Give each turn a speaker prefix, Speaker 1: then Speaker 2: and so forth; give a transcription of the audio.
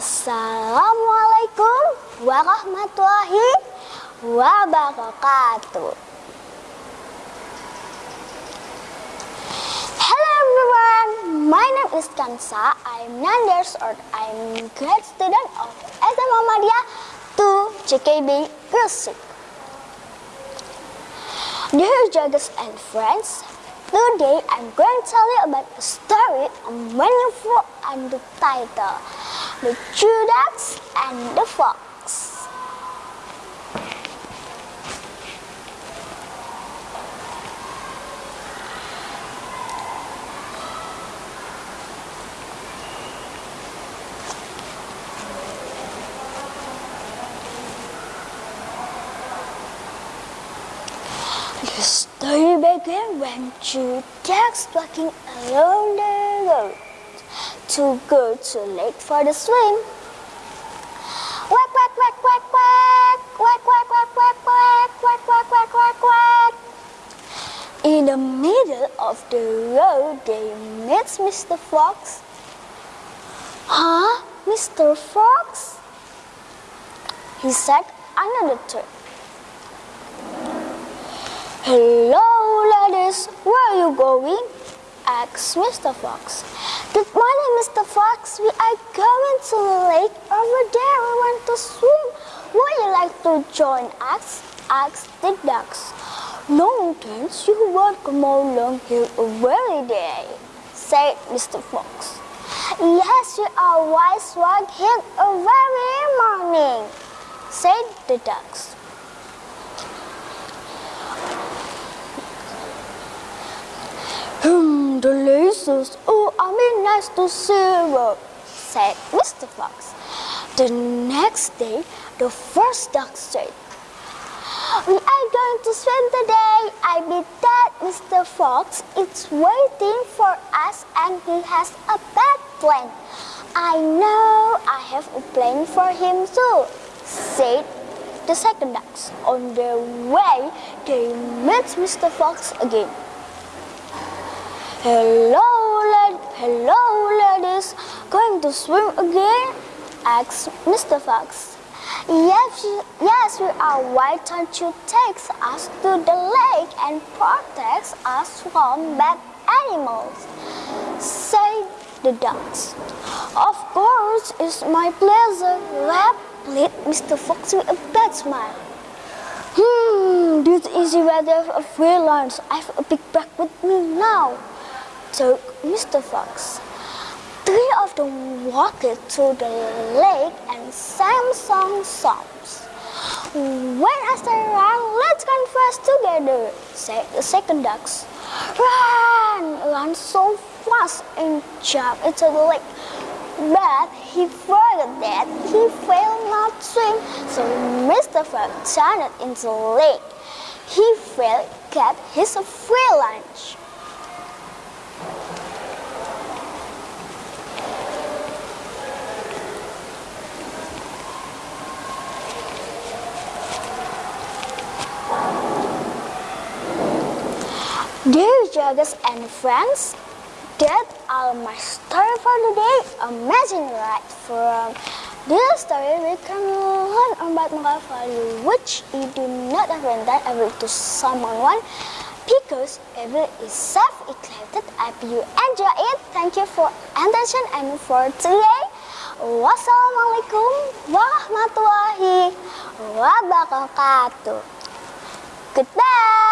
Speaker 1: Assalamualaikum warahmatullahi wabarakatuh. Hello everyone, my name is Kansa. I'm 9 years old. I'm grade student of SMA Madya 2 JKB Gresik. Dear judges and friends, today I'm going to tell you about a story on Meaningful and the title, The Two Ducks and the Fox. The story began when two ducks walking along the road too good, too late for the swim. Quack, quack, quack, quack, quack. Quack, quack, quack, quack, quack. Quack, quack, quack, quack, quack. In the middle of the road, they met Mr. Fox. Huh? Mr. Fox? He said under the tree. Hello, ladies. Where are you going? asked Mr. Fox. Good morning, Mr. Fox. We are going to the lake over there. We want to swim. Would you like to join us? asked the ducks. No, thanks. You won't come along here every day, said Mr. Fox. Yes, you are wise walk here every morning, said the ducks. Hmm, delicious. Oh, I mean, nice to you, said Mr. Fox. The next day, the first duck said, We are going to swim today. I bet that Mr. Fox is waiting for us and he has a bad plan. I know I have a plan for him too, said the second ducks. On their way, they met Mr. Fox again. Hello, lad hello, ladies. Going to swim again? asked Mr. Fox. Yes, yes, we are. Why don't you take us to the lake and protect us from bad animals? said the ducks. Of course, it's my pleasure, replied Mr. Fox with a bad smile. Hmm, this is rather a free lunch. I have a big bag with me now took Mr. Fox. Three of them walked to the lake and sang song songs. When I say run, let's converse together, said the second ducks. Run! Run so fast and jump into the lake. But he forgot that he failed not swim, so Mr. Fox turned into the lake. He failed get his free lunch. Judges and friends, that are my story for today. Amazing, right? From this story, we can learn about moral value, which you do not invent every to someone one because every is self-eclectic. I hope you enjoy it. Thank you for attention and for today. Wassalamualaikum warahmatullahi wabarakatuh. Goodbye.